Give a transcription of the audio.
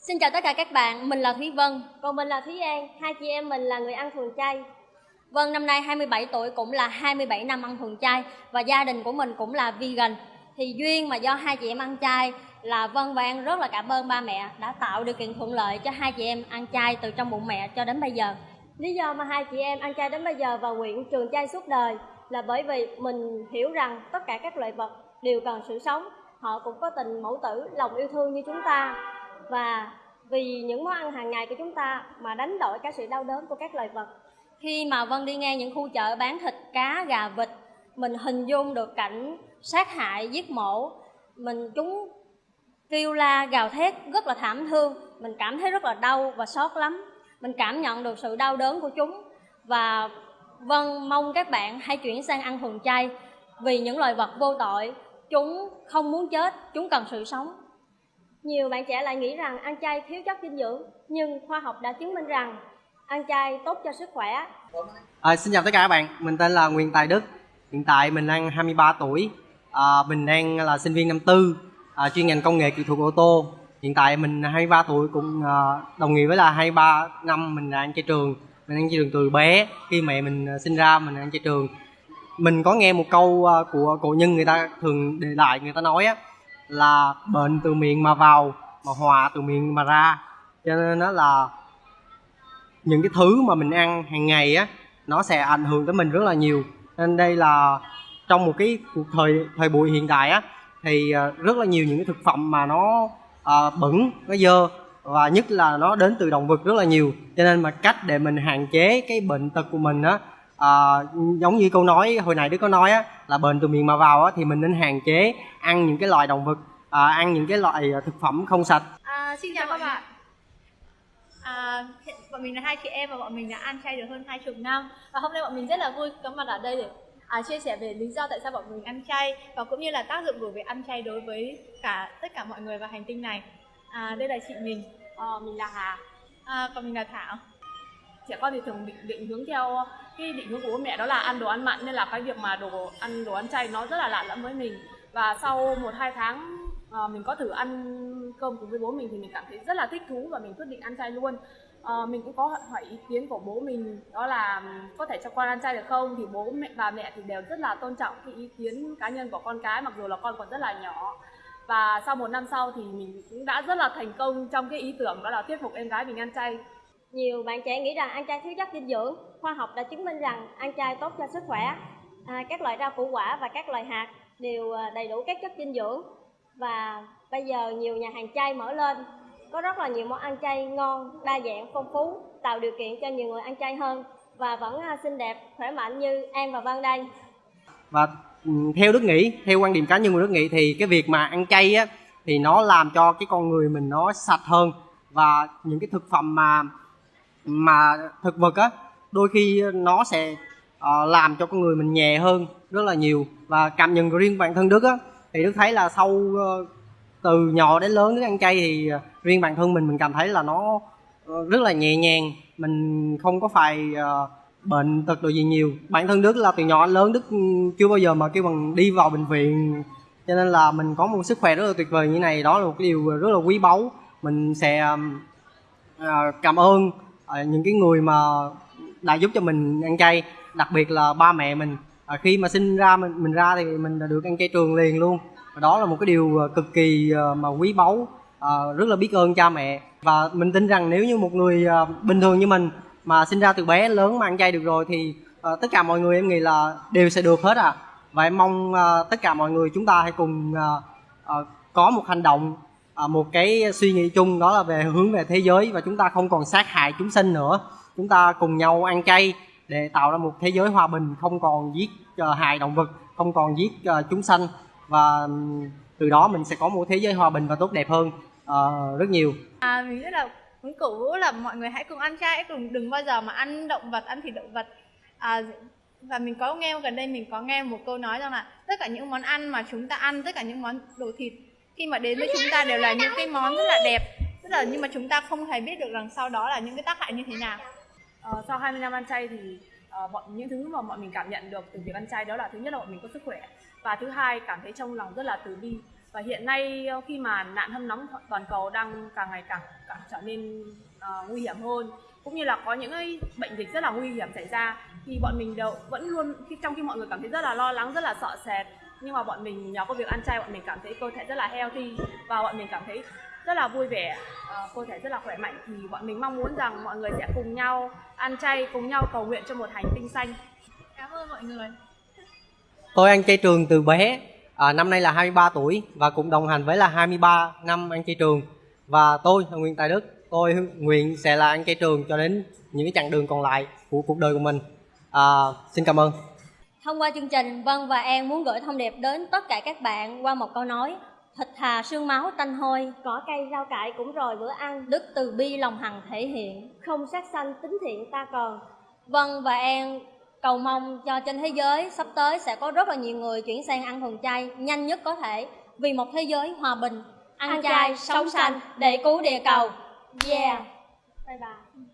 Xin chào tất cả các bạn, mình là Thúy Vân, còn mình là Thúy An, hai chị em mình là người ăn thuần chay. Vân năm nay 27 tuổi cũng là 27 năm ăn thuần chay và gia đình của mình cũng là vegan. Thì duyên mà do hai chị em ăn chay là Vân và An rất là cảm ơn ba mẹ đã tạo điều kiện thuận lợi cho hai chị em ăn chay từ trong bụng mẹ cho đến bây giờ. Lý do mà hai chị em ăn chay đến bây giờ và nguyện trường chay suốt đời là bởi vì mình hiểu rằng tất cả các loại vật đều cần sự sống. Họ cũng có tình mẫu tử, lòng yêu thương như chúng ta và vì những món ăn hàng ngày của chúng ta mà đánh đổi cả sự đau đớn của các loài vật. Khi mà Vân đi ngang những khu chợ bán thịt cá, gà, vịt, mình hình dung được cảnh sát hại, giết mổ, mình chúng kêu la, gào thét rất là thảm thương, mình cảm thấy rất là đau và xót lắm. Mình cảm nhận được sự đau đớn của chúng. Và Vân mong các bạn hãy chuyển sang ăn thuần chay. Vì những loài vật vô tội, chúng không muốn chết, chúng cần sự sống nhiều bạn trẻ lại nghĩ rằng ăn chay thiếu chất dinh dưỡng, nhưng khoa học đã chứng minh rằng ăn chay tốt cho sức khỏe. À, xin chào tất cả các bạn, mình tên là Nguyễn Tài Đức. Hiện tại mình đang 23 tuổi, à, mình đang là sinh viên năm tư, à, chuyên ngành công nghệ kỹ thuật ô tô. Hiện tại mình 23 tuổi cũng à, đồng nghĩa với là 23 năm mình đang chơi trường. Mình đang chơi trường từ bé, khi mẹ mình sinh ra mình đang chơi trường. Mình có nghe một câu à, của cổ nhân người ta thường để lại người ta nói á là bệnh từ miệng mà vào mà hòa từ miệng mà ra. Cho nên nó là những cái thứ mà mình ăn hàng ngày á nó sẽ ảnh hưởng tới mình rất là nhiều. Nên đây là trong một cái cuộc thời thời buổi hiện đại á thì ờ, rất là nhiều những cái thực phẩm mà nó à, bẩn nó dơ và nhất là nó đến từ động vật rất là nhiều. Cho nên mà cách để mình hạn chế cái bệnh tật của mình á à, giống như câu nói hồi nãy đứa có nói á là bệnh từ miệng mà vào á thì mình nên hạn chế ăn những cái loại động vật à, ăn những cái loại ờ, thực phẩm không sạch. À, xin chào các bạn. À, bọn mình là hai chị em và bọn mình đã ăn chay được hơn hai chục năm. Và hôm nay bọn mình rất là vui có mặt ở đây để à, chia sẻ về lý do tại sao bọn mình ăn chay và cũng như là tác dụng của việc ăn chay đối với cả tất cả mọi người và hành tinh này. À, đây là chị mình. À, mình là Hà. À, còn mình là Thảo trẻ con thì thường định, định hướng theo ờ, cái định hướng của bố mẹ đó là ăn đồ ăn mặn nên là cái việc mà đồ ăn đồ ăn chay nó rất là lạ lẫm với mình. Và sau một hai tháng à, mình có thử ăn cơm cùng với bố mình thì mình cảm thấy rất là thích thú và mình quyết định ăn chay luôn. À, mình cũng có hỏi ý kiến của bố mình đó là có thể cho con ăn chay được không? Thì bố mẹ và mẹ thì đều rất là tôn trọng cái ý kiến cá nhân của con cái mặc dù là con còn rất là nhỏ. Và sau một năm sau thì mình cũng đã rất là thành công trong cái ý tưởng đó là thuyết phục em gái mình ăn chay nhiều bạn trẻ nghĩ rằng ăn chay thiếu chất dinh dưỡng. Khoa học đã chứng minh rằng ăn chay tốt cho sức khỏe à, các loại rau củ quả và các loại hạt đều à, đầy đủ các chất dinh dưỡng. Và bây giờ nhiều nhà hàng chay mở lên có rất là nhiều món ăn chay ngon đa dạng phong phú tạo điều kiện cho nhiều người ăn chay hơn và vẫn à, xinh đẹp khỏe mạnh như An và Vân đây. Và ừ, theo Đức nghĩ theo quan điểm cá nhân của Đức nghĩ thì cái việc mà ăn chay á thì nó làm cho cái con người mình nó sạch hơn. Và những cái thực phẩm mà mà thực vật á đôi khi nó sẽ uh, làm cho con người mình nhẹ hơn rất là nhiều. Và cảm nhận riêng bản thân đức á thì đức thấy là sau uh, từ nhỏ đến lớn đức ăn chay thì uh, riêng bản thân mình mình cảm thấy là nó uh, rất là nhẹ nhàng. Mình không có phải uh, bệnh tật đồ gì nhiều. Bản thân đức là từ nhỏ đến lớn đức ừ, chưa bao giờ mà kêu bằng đi vào bệnh viện. Cho nên là mình có một sức khỏe rất là tuyệt vời như này đó là một điều rất là quý báu. Mình sẽ uh, cảm ơn À, những cái người mà đã giúp cho mình ăn chay đặc biệt là ba mẹ mình. À, khi mà sinh ra mình mình ra thì mình đã được ăn chay trường liền luôn. Và đó là một cái điều à, cực kỳ à, mà quý báu à, rất là biết ơn cha mẹ. Và mình tin rằng nếu như một người à, bình thường như mình mà sinh ra từ bé lớn mà ăn chay được rồi thì à, tất cả mọi người em nghĩ là đều sẽ được hết à và em mong à, tất cả mọi người chúng ta hãy cùng à, à, có một hành động Ờ, một cái suy nghĩ chung đó là về hướng về thế giới và chúng ta không còn sát hại chúng sinh nữa. Chúng ta cùng nhau ăn chay để tạo ra một thế giới hòa bình không còn giết ờ, hại động vật không còn giết ờ, chúng sanh. Và từ đó mình sẽ có một thế giới hòa bình và tốt đẹp hơn uh, rất nhiều. À, mình rất là muốn cổ vũ là mọi người hãy cùng ăn chay cùng đừng bao giờ mà ăn động vật ăn thịt động vật. À, và mình có nghe gần đây mình có nghe một câu nói rằng là tất cả những món ăn mà chúng ta ăn tất cả những món đồ thịt khi mà đến với chúng ta đều là những cái món rất là đẹp. Rất là nhưng mà chúng ta không hề biết được rằng sau đó là những cái tác hại như thế nào. Ờ, sau 20 năm ăn chay thì uh, bọn những thứ mà bọn mình cảm nhận được từ việc ăn chay đó là thứ nhất là bọn mình có sức khỏe và thứ hai cảm thấy trong lòng rất là từ bi. Và hiện nay ờ, khi mà nạn hâm nóng toàn cầu đang càng ngày càng, càng trở nên uh, nguy hiểm hơn cũng như là có những cái bệnh dịch rất là nguy hiểm xảy ra thì bọn mình đều vẫn luôn khi trong khi mọi người cảm thấy rất là lo lắng rất là sợ sệt nhưng mà bọn mình nhờ có việc ăn chay bọn mình cảm thấy cơ thể rất là healthy và bọn mình cảm thấy rất là vui vẻ ờ, cơ thể rất là khỏe mạnh thì bọn mình mong muốn rằng mọi người sẽ cùng nhau ăn chay cùng nhau cầu nguyện cho một hành tinh xanh cảm ơn mọi người Tôi ăn chay trường từ bé, à, năm nay là 23 tuổi và cũng đồng hành với là 23 năm ăn chay trường. Và tôi là Nguyễn Tài Đức, tôi nguyện sẽ là ăn chay trường cho đến những cái chặng đường còn lại của cuộc đời của mình. À, xin cảm ơn. Thông qua chương trình, Vân và An muốn gửi thông điệp đến tất cả các bạn qua một câu nói Thịt thà xương máu tanh hôi, cỏ cây rau cải cũng rồi bữa ăn Đức từ bi lòng hằng thể hiện, không sát sanh tính thiện ta còn. Vân và An cầu mong cho trên thế giới sắp tới sẽ có rất là nhiều người chuyển sang ăn thuần chay nhanh nhất có thể Vì một thế giới hòa bình, ăn, chay, sống xanh để cứu địa cầu. Yeah. Bye bye